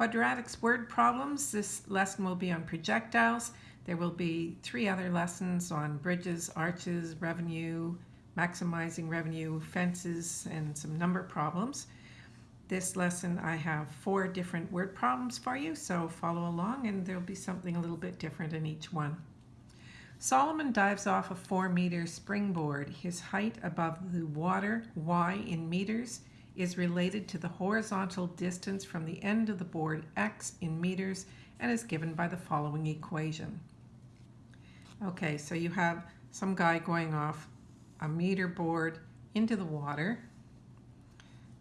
Quadratics word problems. This lesson will be on projectiles. There will be three other lessons on bridges, arches, revenue, maximizing revenue, fences, and some number problems. This lesson I have four different word problems for you, so follow along and there'll be something a little bit different in each one. Solomon dives off a four meter springboard. His height above the water, y in meters, is related to the horizontal distance from the end of the board, x in meters, and is given by the following equation. Okay, so you have some guy going off a meter board into the water.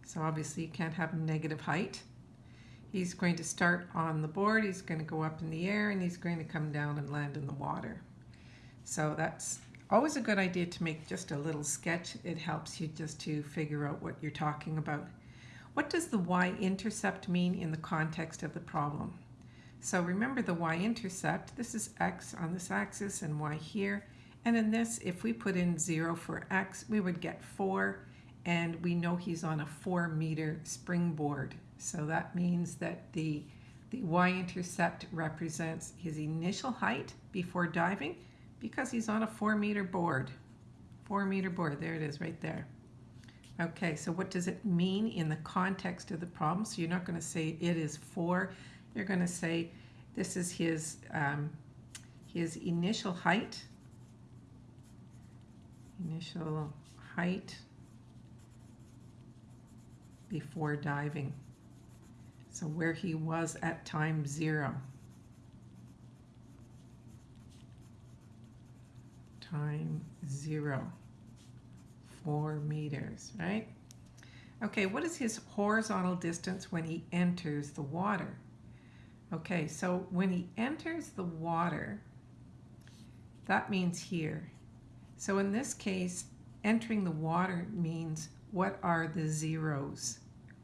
So obviously you can't have negative height. He's going to start on the board, he's going to go up in the air, and he's going to come down and land in the water. So that's always a good idea to make just a little sketch. It helps you just to figure out what you're talking about. What does the y-intercept mean in the context of the problem? So remember the y-intercept, this is x on this axis and y here. And in this, if we put in 0 for x, we would get 4. And we know he's on a 4 meter springboard. So that means that the, the y-intercept represents his initial height before diving because he's on a four meter board. Four meter board, there it is right there. Okay, so what does it mean in the context of the problem? So you're not going to say it is four. You're going to say this is his, um, his initial height. Initial height before diving. So where he was at time zero. Time zero, four meters, right? Okay, what is his horizontal distance when he enters the water? Okay, so when he enters the water, that means here. So in this case, entering the water means what are the zeros?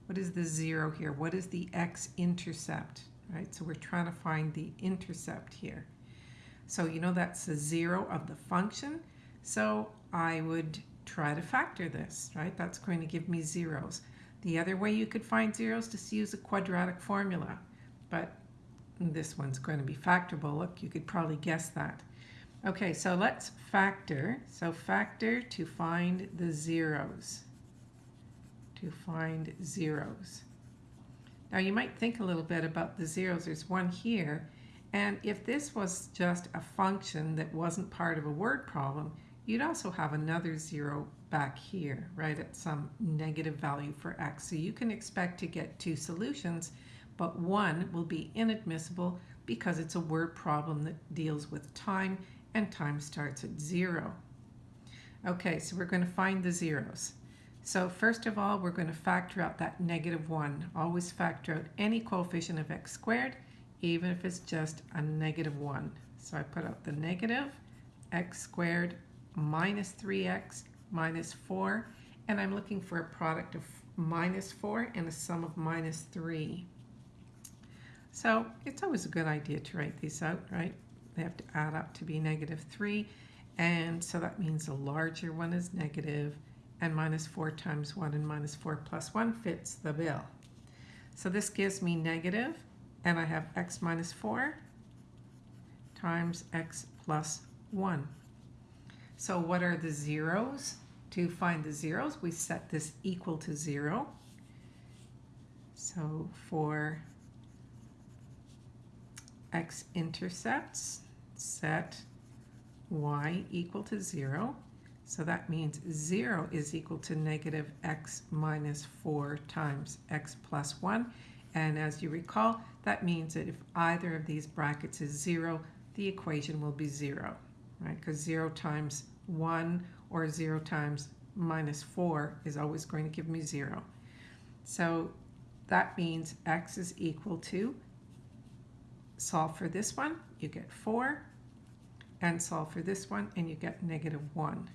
What is the zero here? What is the x-intercept? Right, so we're trying to find the intercept here. So you know that's the zero of the function. So I would try to factor this, right? That's going to give me zeros. The other way you could find zeros is to use a quadratic formula, but this one's going to be factorable. Look, you could probably guess that. Okay, so let's factor. So factor to find the zeros. To find zeros. Now you might think a little bit about the zeros. There's one here, and if this was just a function that wasn't part of a word problem, you'd also have another zero back here, right, at some negative value for x. So you can expect to get two solutions, but one will be inadmissible because it's a word problem that deals with time, and time starts at zero. Okay, so we're going to find the zeros. So first of all, we're going to factor out that negative 1. Always factor out any coefficient of x squared even if it's just a negative 1. So I put out the negative x squared minus 3x minus 4, and I'm looking for a product of minus 4 and a sum of minus 3. So it's always a good idea to write these out, right? They have to add up to be negative 3, and so that means the larger one is negative, and minus 4 times 1 and minus 4 plus 1 fits the bill. So this gives me negative and I have x minus 4 times x plus 1. So what are the zeros? To find the zeros, we set this equal to 0. So for x-intercepts, set y equal to 0. So that means 0 is equal to negative x minus 4 times x plus 1. And as you recall, that means that if either of these brackets is 0, the equation will be 0, right? Because 0 times 1 or 0 times minus 4 is always going to give me 0. So that means x is equal to, solve for this one, you get 4, and solve for this one, and you get negative 1.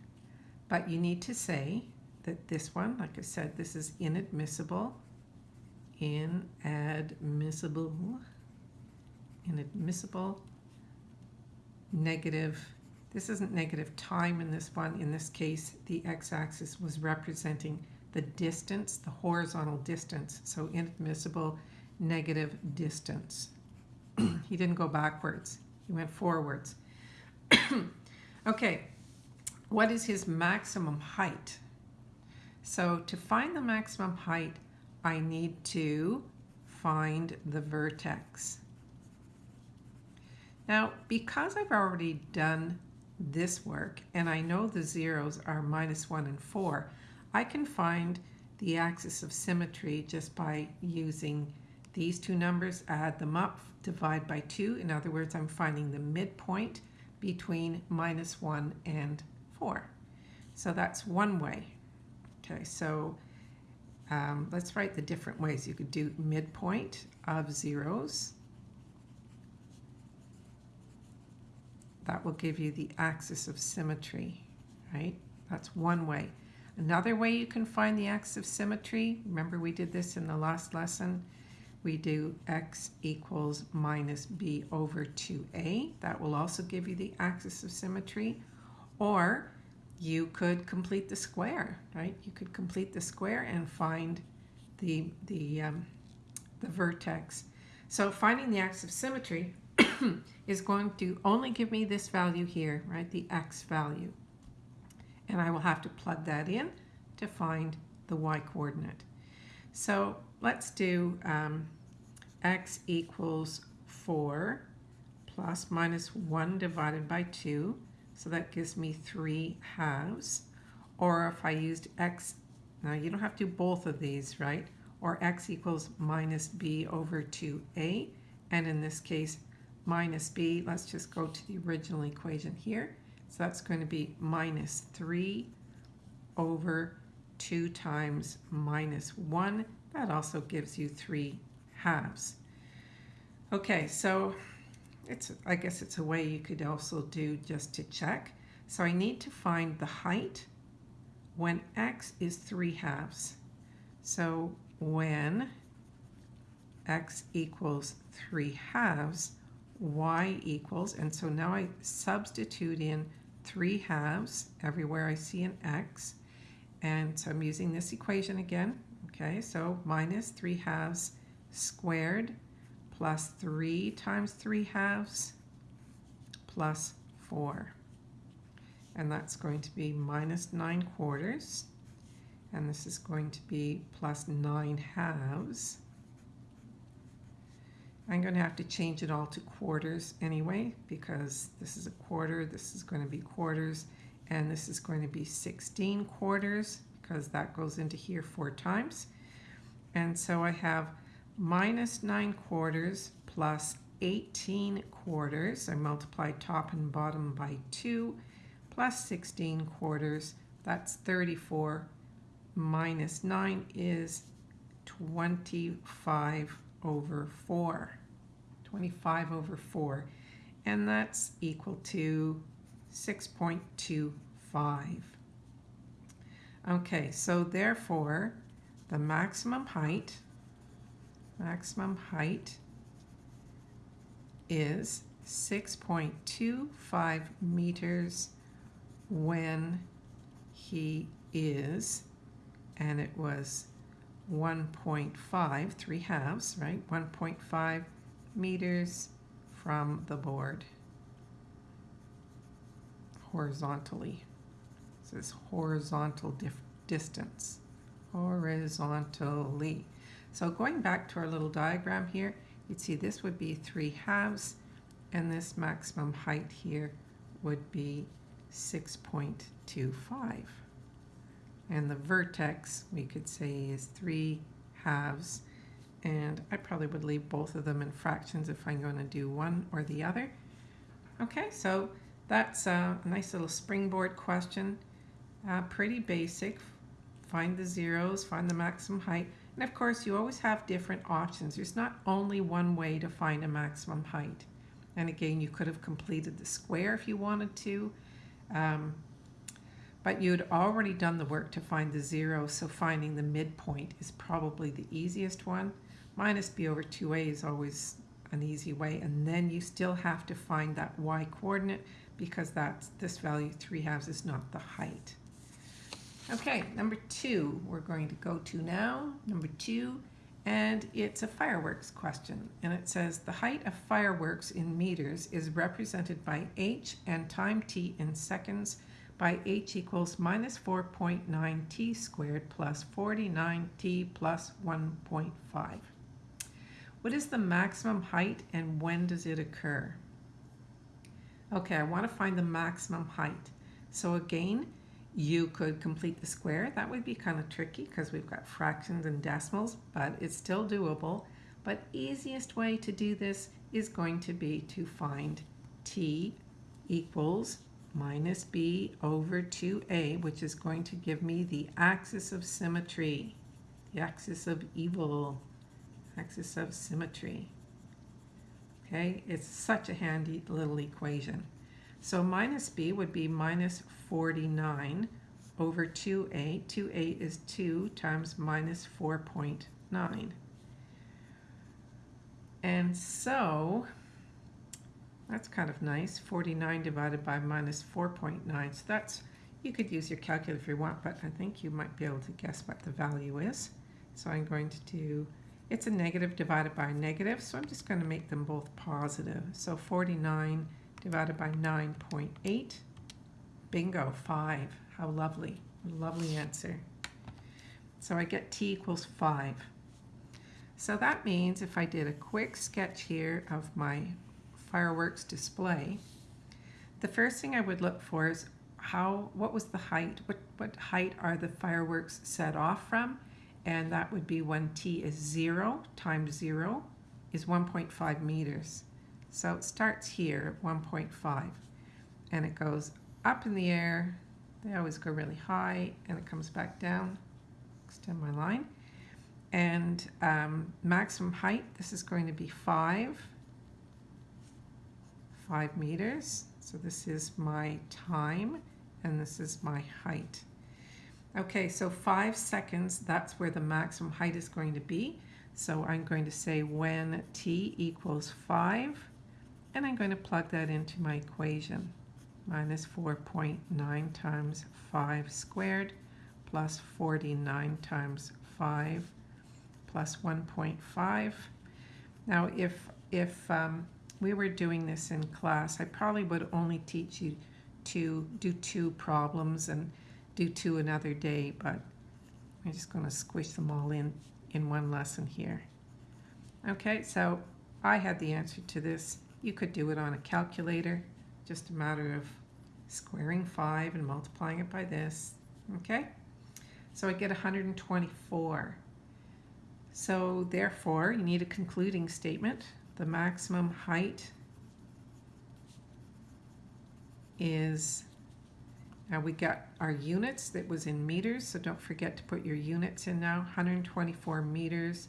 But you need to say that this one, like I said, this is inadmissible inadmissible, inadmissible, negative, this isn't negative time in this one. In this case, the x-axis was representing the distance, the horizontal distance. So inadmissible negative distance. he didn't go backwards, he went forwards. okay, what is his maximum height? So to find the maximum height, I need to find the vertex. Now, because I've already done this work and I know the zeros are minus 1 and 4, I can find the axis of symmetry just by using these two numbers, add them up, divide by 2. In other words, I'm finding the midpoint between minus 1 and 4. So that's one way. Okay, so um, let's write the different ways. You could do midpoint of zeros. That will give you the axis of symmetry, right? That's one way. Another way you can find the axis of symmetry, remember we did this in the last lesson, we do x equals minus b over 2a. That will also give you the axis of symmetry. Or you could complete the square, right? You could complete the square and find the, the, um, the vertex. So finding the axis of symmetry is going to only give me this value here, right? The x value. And I will have to plug that in to find the y coordinate. So let's do um, x equals 4 plus minus 1 divided by 2. So that gives me 3 halves. Or if I used x, now you don't have to do both of these, right? Or x equals minus b over 2a. And in this case, minus b, let's just go to the original equation here. So that's going to be minus 3 over 2 times minus 1. That also gives you 3 halves. Okay, so it's I guess it's a way you could also do just to check. So I need to find the height when x is 3 halves. So when x equals 3 halves, y equals, and so now I substitute in 3 halves everywhere I see an x. And so I'm using this equation again. Okay, so minus 3 halves squared plus 3 times 3 halves plus 4. And that's going to be minus 9 quarters. And this is going to be plus 9 halves. I'm going to have to change it all to quarters anyway because this is a quarter, this is going to be quarters, and this is going to be 16 quarters because that goes into here four times. And so I have minus 9 quarters plus 18 quarters. I multiply top and bottom by 2 plus 16 quarters. That's 34 minus 9 is 25 over 4. 25 over 4. And that's equal to 6.25. Okay, so therefore, the maximum height, maximum height is 6.25 meters when he is, and it was 1.5, three halves, right? 1.5 meters from the board horizontally. This is horizontal distance, horizontally. So going back to our little diagram here, you'd see this would be 3 halves, and this maximum height here would be 6.25. And the vertex, we could say, is 3 halves, and I probably would leave both of them in fractions if I'm going to do one or the other. Okay, so that's a nice little springboard question. Uh, pretty basic. Find the zeros, find the maximum height. And of course, you always have different options. There's not only one way to find a maximum height. And again, you could have completed the square if you wanted to. Um, but you'd already done the work to find the zero, so finding the midpoint is probably the easiest one. Minus b over 2a is always an easy way, and then you still have to find that y coordinate because that's this value 3 halves is not the height. Okay, number two we're going to go to now. Number two, And it's a fireworks question. And it says the height of fireworks in meters is represented by h and time t in seconds by h equals minus 4.9 t squared plus 49 t plus 1.5. What is the maximum height and when does it occur? Okay, I want to find the maximum height. So again, you could complete the square. That would be kind of tricky because we've got fractions and decimals, but it's still doable. But easiest way to do this is going to be to find t equals minus b over 2a, which is going to give me the axis of symmetry, the axis of evil, axis of symmetry. Okay, it's such a handy little equation. So minus b would be minus 49 over 2a. 2a is 2 times minus 4.9. And so that's kind of nice. 49 divided by minus 4.9. So that's, you could use your calculator if you want, but I think you might be able to guess what the value is. So I'm going to do, it's a negative divided by a negative, so I'm just going to make them both positive. So 49 divided by 9.8. Bingo, 5. How lovely. Lovely answer. So I get t equals 5. So that means if I did a quick sketch here of my fireworks display, the first thing I would look for is how, what was the height? What, what height are the fireworks set off from? And that would be when t is 0 times 0 is 1.5 meters. So it starts here at 1.5 and it goes up in the air. They always go really high and it comes back down. Extend my line. And um, maximum height, this is going to be 5, 5 meters. So this is my time and this is my height. Okay, so 5 seconds, that's where the maximum height is going to be. So I'm going to say when t equals 5, and I'm going to plug that into my equation. Minus 4.9 times 5 squared plus 49 times 5 plus 1.5. Now if, if um, we were doing this in class, I probably would only teach you to do two problems and do two another day, but I'm just going to squish them all in in one lesson here. Okay, so I had the answer to this you could do it on a calculator, just a matter of squaring 5 and multiplying it by this. Okay? So I get 124. So therefore, you need a concluding statement. The maximum height is, now we got our units that was in meters, so don't forget to put your units in now, 124 meters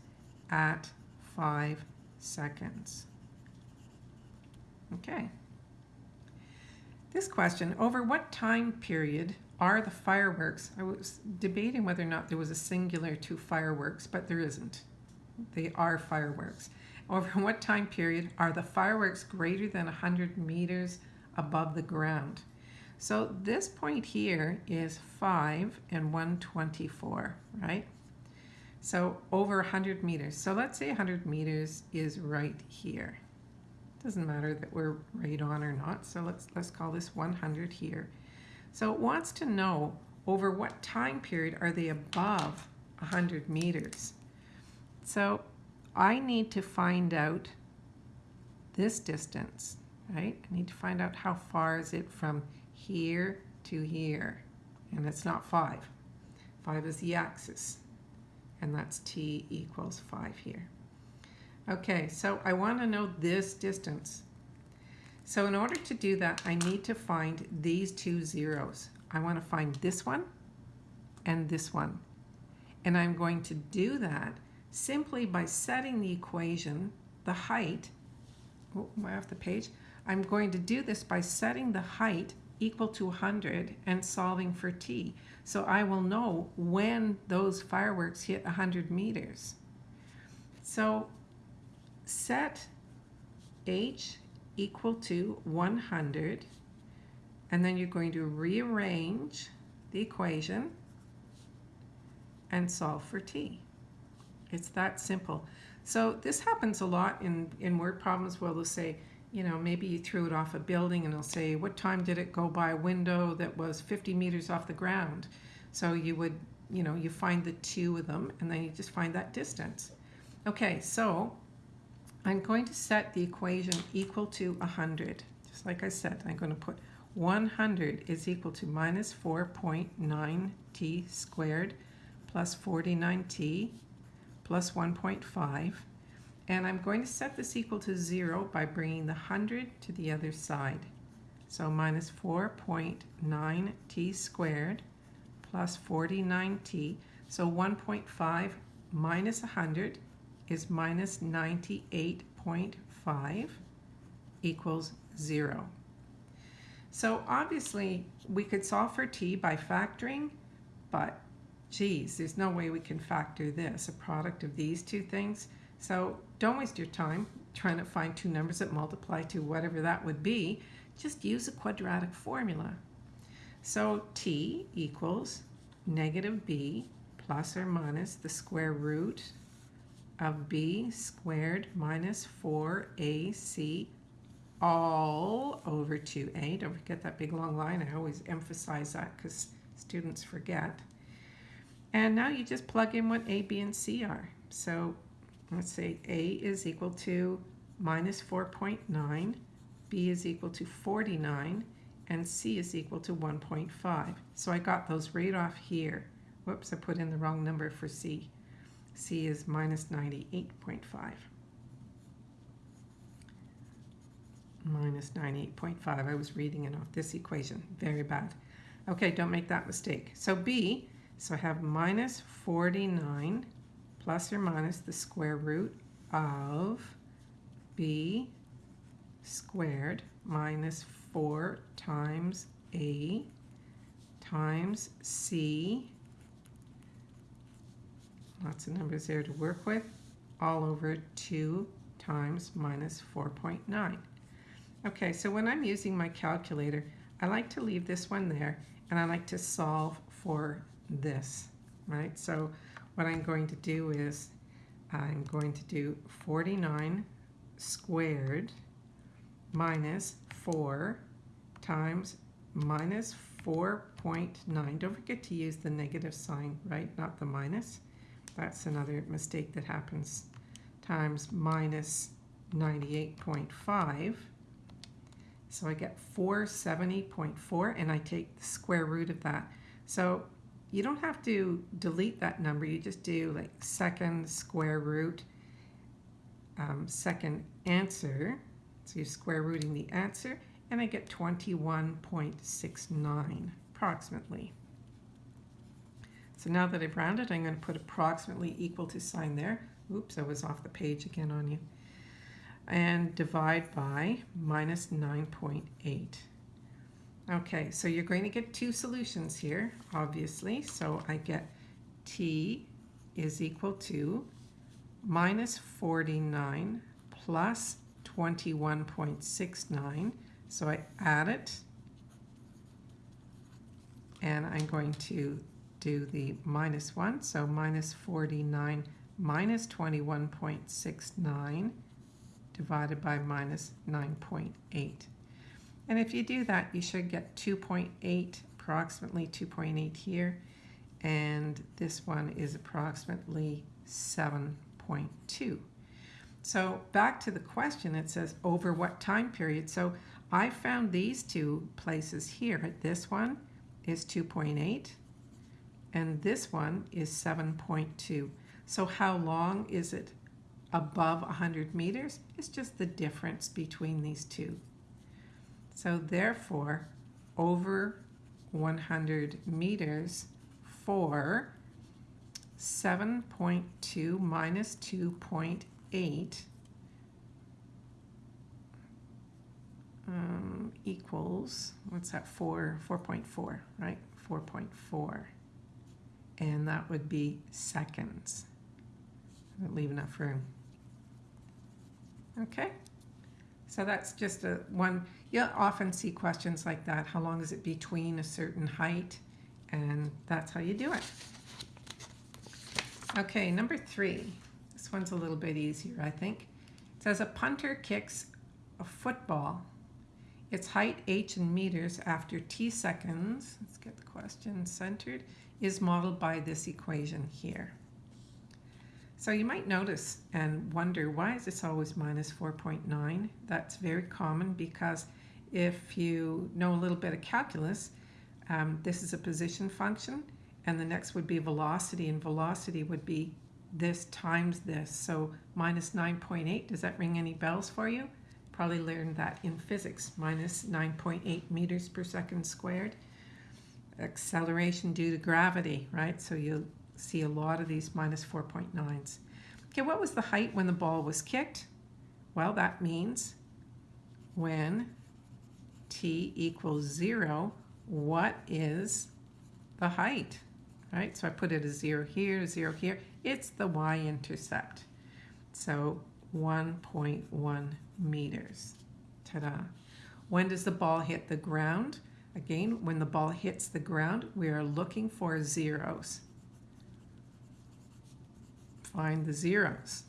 at 5 seconds. Okay. This question, over what time period are the fireworks? I was debating whether or not there was a singular to fireworks, but there isn't. They are fireworks. Over what time period are the fireworks greater than 100 meters above the ground? So this point here is 5 and 124, right? So over 100 meters. So let's say 100 meters is right here. Doesn't matter that we're right on or not, so let's, let's call this 100 here. So it wants to know over what time period are they above 100 meters. So I need to find out this distance, right? I need to find out how far is it from here to here. And it's not 5. 5 is the axis. And that's t equals 5 here. Okay, so I want to know this distance. So in order to do that, I need to find these two zeros. I want to find this one and this one. And I'm going to do that simply by setting the equation, the height, oh, way off the page. I'm going to do this by setting the height equal to 100 and solving for t. So I will know when those fireworks hit 100 meters. So set h equal to 100 and then you're going to rearrange the equation and solve for t. It's that simple. So this happens a lot in, in word problems where they'll say, you know, maybe you threw it off a building and they'll say, what time did it go by a window that was 50 meters off the ground? So you would, you know, you find the two of them and then you just find that distance. Okay, so I'm going to set the equation equal to 100. Just like I said, I'm going to put 100 is equal to minus 4.9t squared plus 49t plus 1.5. And I'm going to set this equal to 0 by bringing the 100 to the other side. So minus 4.9t squared plus 49t. So 1.5 minus 100 is minus 98.5 equals 0. So obviously we could solve for t by factoring, but geez, there's no way we can factor this, a product of these two things. So don't waste your time trying to find two numbers that multiply to whatever that would be. Just use a quadratic formula. So t equals negative b plus or minus the square root of b squared minus 4ac all over 2a. Don't forget that big long line. I always emphasize that because students forget. And now you just plug in what a, b, and c are. So let's say a is equal to minus 4.9, b is equal to 49, and c is equal to 1.5. So I got those right off here. Whoops, I put in the wrong number for c. c is minus 98.5. minus 98.5. I was reading it off this equation. Very bad. Okay, don't make that mistake. So b, so I have minus 49 plus or minus the square root of b squared minus 4 times a times c, lots of numbers there to work with, all over 2 times minus 4.9. Okay, so when I'm using my calculator, I like to leave this one there and I like to solve for this, right? So what I'm going to do is I'm going to do 49 squared minus 4 times minus 4.9. Don't forget to use the negative sign, right? Not the minus. That's another mistake that happens. Times minus 98.5 so I get 470.4 and I take the square root of that. So you don't have to delete that number. You just do like second square root, um, second answer. So you're square rooting the answer and I get 21.69 approximately. So now that I've rounded, I'm going to put approximately equal to sign there. Oops, I was off the page again on you and divide by minus 9.8. Okay, so you're going to get two solutions here, obviously. So I get t is equal to minus 49 plus 21.69. So I add it, and I'm going to do the minus 1. So minus 49 minus 21.69 divided by minus 9.8. And if you do that, you should get 2.8, approximately 2.8 here. And this one is approximately 7.2. So back to the question, it says over what time period? So I found these two places here. This one is 2.8 and this one is 7.2. So how long is it above 100 meters is just the difference between these two. So therefore, over 100 meters for 7.2 minus 2.8 um, equals, what's that, 4, 4.4, right? 4.4. And that would be seconds. Leave enough room. Okay, so that's just a one, you'll often see questions like that. How long is it between a certain height? And that's how you do it. Okay, number three. This one's a little bit easier, I think. It says a punter kicks a football. Its height, h in meters, after t seconds, let's get the question centered, is modeled by this equation here. So you might notice and wonder, why is this always minus 4.9? That's very common because if you know a little bit of calculus, um, this is a position function, and the next would be velocity, and velocity would be this times this. So minus 9.8, does that ring any bells for you? Probably learned that in physics, minus 9.8 meters per second squared. Acceleration due to gravity, right? So you'll see a lot of these minus 4.9s. Okay, what was the height when the ball was kicked? Well, that means when t equals 0, what is the height? Right, so I put it as 0 here, 0 here. It's the y-intercept. So 1.1 meters. Ta-da. When does the ball hit the ground? Again, when the ball hits the ground, we are looking for zeros. Find the zeros.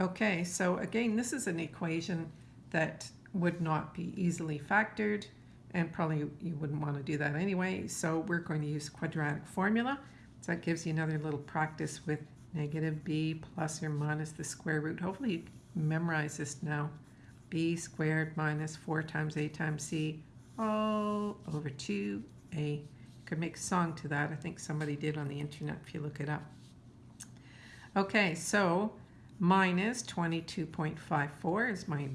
Okay, so again, this is an equation that would not be easily factored and probably you wouldn't want to do that anyway. So we're going to use quadratic formula. So that gives you another little practice with negative b plus or minus the square root. Hopefully you memorize this now. b squared minus 4 times a times c all over 2a. You could make a song to that. I think somebody did on the internet if you look it up. Okay, so minus 22.54 is my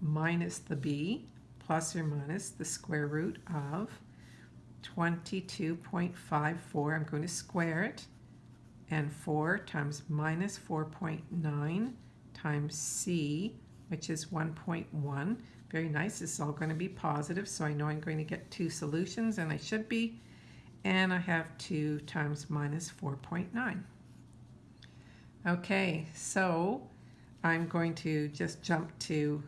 minus the b plus or minus the square root of 22.54. I'm going to square it. And 4 times minus 4.9 times c, which is 1.1. Very nice. This is all going to be positive, so I know I'm going to get two solutions, and I should be. And I have 2 times minus 4.9. Okay, so I'm going to just jump to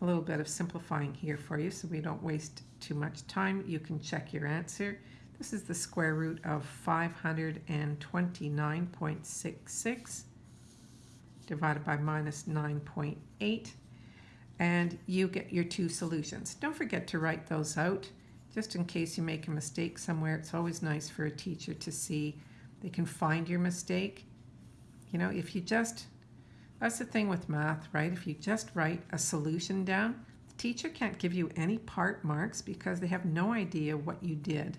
a little bit of simplifying here for you so we don't waste too much time. You can check your answer. This is the square root of 529.66 divided by minus 9.8 and you get your two solutions. Don't forget to write those out just in case you make a mistake somewhere. It's always nice for a teacher to see they can find your mistake. You know, if you just that's the thing with math, right? If you just write a solution down, the teacher can't give you any part marks because they have no idea what you did.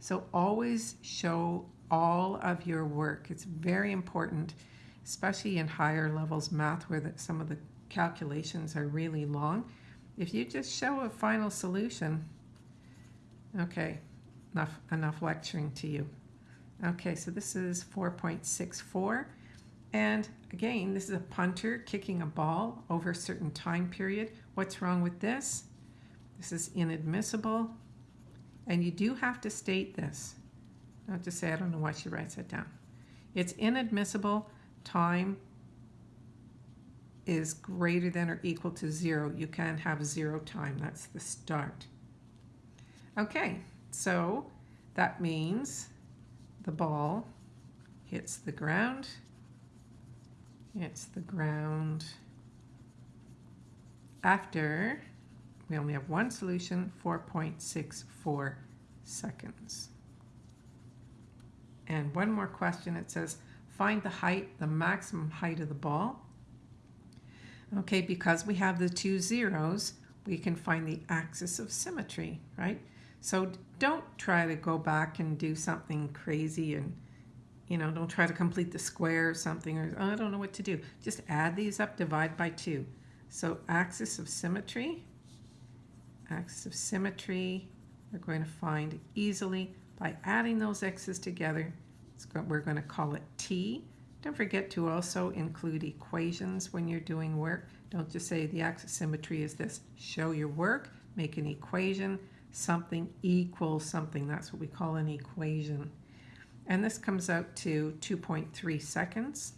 So always show all of your work. It's very important, especially in higher levels math where the, some of the calculations are really long. If you just show a final solution, okay, enough, enough lecturing to you. Okay, so this is 4.64. And again, this is a punter kicking a ball over a certain time period. What's wrong with this? This is inadmissible. And you do have to state this. Not just say, I don't know why she writes that down. It's inadmissible. Time is greater than or equal to zero. You can't have zero time. That's the start. Okay, so that means the ball hits the ground it's the ground. After, we only have one solution, 4.64 seconds. And one more question, it says, find the height, the maximum height of the ball. Okay, because we have the two zeros, we can find the axis of symmetry, right? So don't try to go back and do something crazy and you know, don't try to complete the square or something, or oh, I don't know what to do. Just add these up, divide by 2. So axis of symmetry, axis of symmetry, we're going to find easily by adding those x's together. we're going to call it t. Don't forget to also include equations when you're doing work. Don't just say the axis symmetry is this. Show your work, make an equation, something equals something. That's what we call an equation. And this comes out to 2.3 seconds.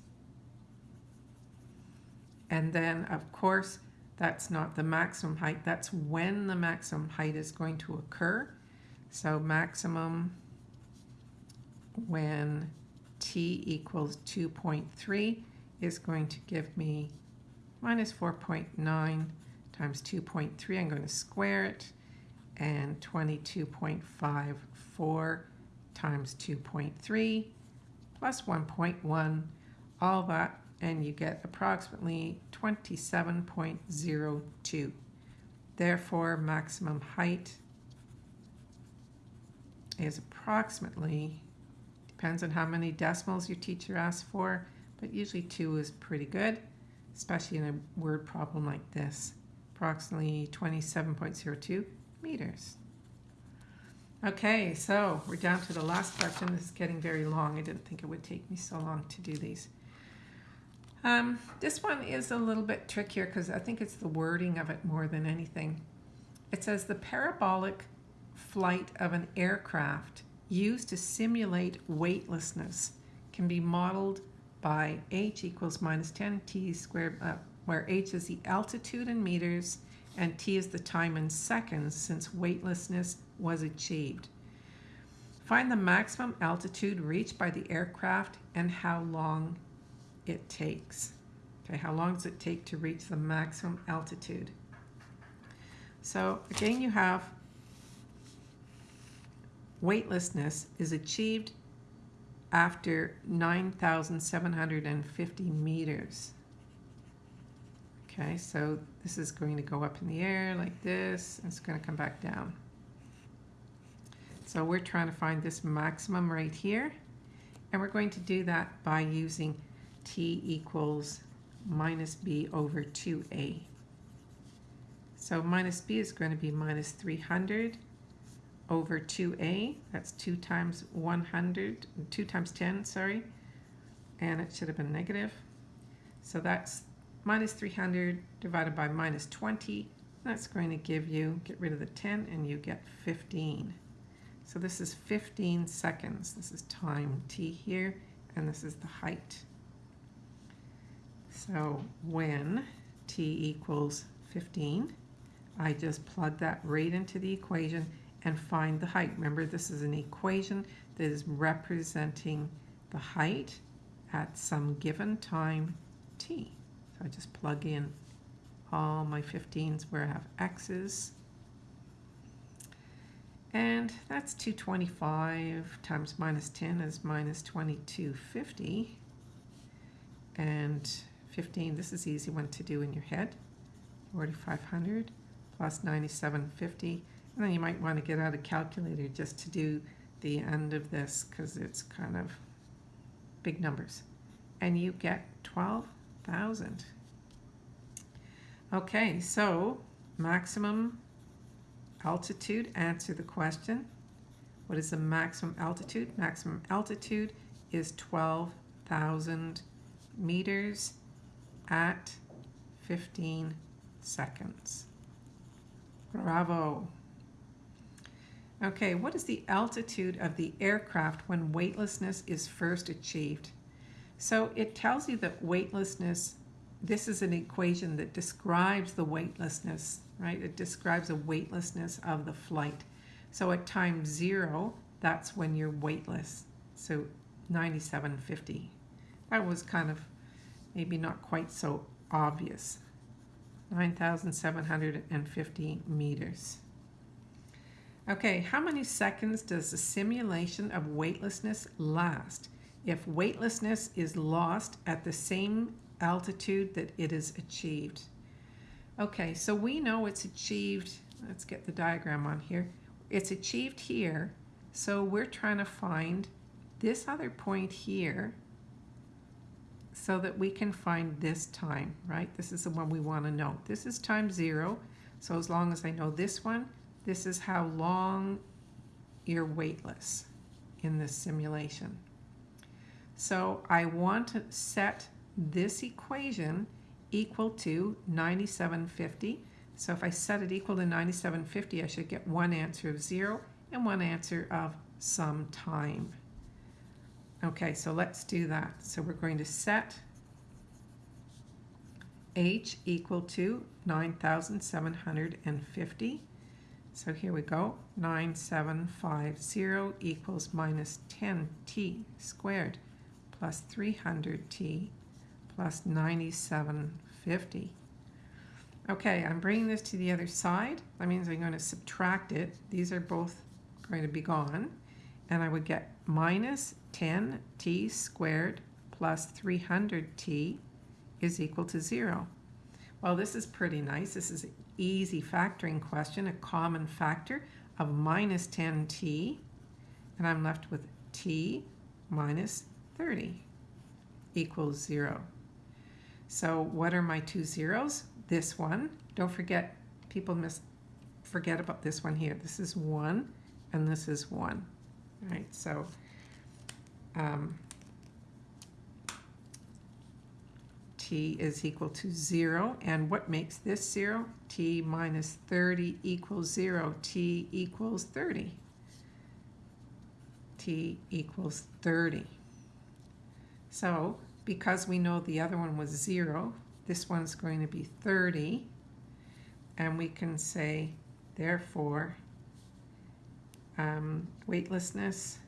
And then, of course, that's not the maximum height. That's when the maximum height is going to occur. So maximum when t equals 2.3 is going to give me minus 4.9 times 2.3. I'm going to square it. And 22.54 times 2.3 plus 1.1, all that, and you get approximately 27.02. Therefore, maximum height is approximately, depends on how many decimals your teacher asks for, but usually two is pretty good, especially in a word problem like this. Approximately 27.02 meters. Okay, so we're down to the last question. This is getting very long. I didn't think it would take me so long to do these. Um, this one is a little bit trickier because I think it's the wording of it more than anything. It says the parabolic flight of an aircraft used to simulate weightlessness can be modeled by h equals minus 10 t squared, uh, where h is the altitude in meters and t is the time in seconds since weightlessness was achieved. Find the maximum altitude reached by the aircraft and how long it takes. Okay, how long does it take to reach the maximum altitude? So again, you have weightlessness is achieved after 9,750 meters. Okay, so this is going to go up in the air like this, and it's going to come back down. So we're trying to find this maximum right here, and we're going to do that by using t equals minus b over 2a. So minus b is going to be minus 300 over 2a. That's 2 times 100, 2 times 10, sorry. And it should have been negative. So that's minus 300 divided by minus 20. That's going to give you, get rid of the 10, and you get 15. So this is 15 seconds. This is time t here, and this is the height. So when t equals 15, I just plug that right into the equation and find the height. Remember, this is an equation that is representing the height at some given time t. So I just plug in all my 15s where I have x's. And that's 225 times minus 10 is minus 2250. And 15, this is easy one to do in your head. 4500 plus 9750. And then you might want to get out a calculator just to do the end of this because it's kind of big numbers. And you get 12,000. Okay, so maximum altitude, answer the question. What is the maximum altitude? Maximum altitude is 12,000 meters at 15 seconds. Bravo. Okay, what is the altitude of the aircraft when weightlessness is first achieved? So it tells you that weightlessness, this is an equation that describes the weightlessness, right? It describes the weightlessness of the flight. So at time zero, that's when you're weightless. So 9750. That was kind of maybe not quite so obvious. 9,750 meters. Okay, how many seconds does the simulation of weightlessness last if weightlessness is lost at the same altitude that it is achieved? Okay, so we know it's achieved, let's get the diagram on here. It's achieved here, so we're trying to find this other point here so that we can find this time, right? This is the one we want to know. This is time zero, so as long as I know this one, this is how long you're weightless in this simulation. So I want to set this equation equal to 9750. So if I set it equal to 9750, I should get one answer of zero and one answer of some time. Okay, so let's do that. So we're going to set h equal to 9,750. So here we go, 9750 equals minus 10t squared. plus 300t plus 9750. Okay, I'm bringing this to the other side. That means I'm going to subtract it. These are both going to be gone. And I would get minus 10t squared plus 300t is equal to 0. Well, this is pretty nice. This is an easy factoring question, a common factor of minus 10t. And I'm left with t minus 30 equals 0. So what are my two zeros? This one. Don't forget, people miss forget about this one here. This is 1 and this is 1. All right, so um, t is equal to 0. And what makes this 0? t minus 30 equals 0. t equals 30. t equals 30. So because we know the other one was 0, this one's going to be 30. And we can say, therefore, um, weightlessness,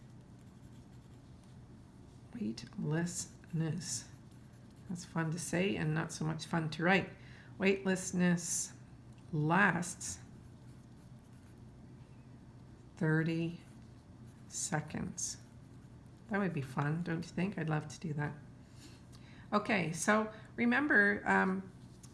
weightlessness, that's fun to say and not so much fun to write. Weightlessness lasts 30 seconds. That would be fun, don't you think? I'd love to do that. Okay, so remember, um,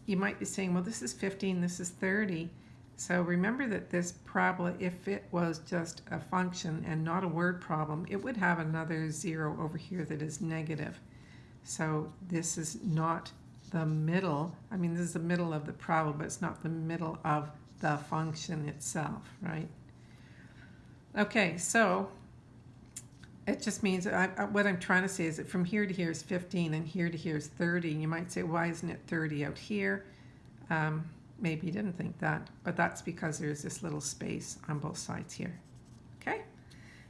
you might be saying, well, this is 15, this is 30. So remember that this parabola, if it was just a function and not a word problem, it would have another zero over here that is negative. So this is not the middle. I mean, this is the middle of the problem, but it's not the middle of the function itself, right? Okay, so it just means I, what I'm trying to say is that from here to here is 15 and here to here is 30. And you might say, why isn't it 30 out here? Um, maybe you didn't think that, but that's because there's this little space on both sides here. Okay,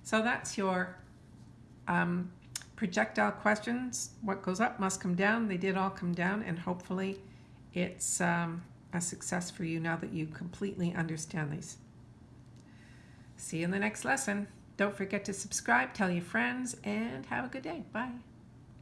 so that's your um, projectile questions. What goes up must come down. They did all come down, and hopefully it's um, a success for you now that you completely understand these. See you in the next lesson. Don't forget to subscribe, tell your friends, and have a good day. Bye.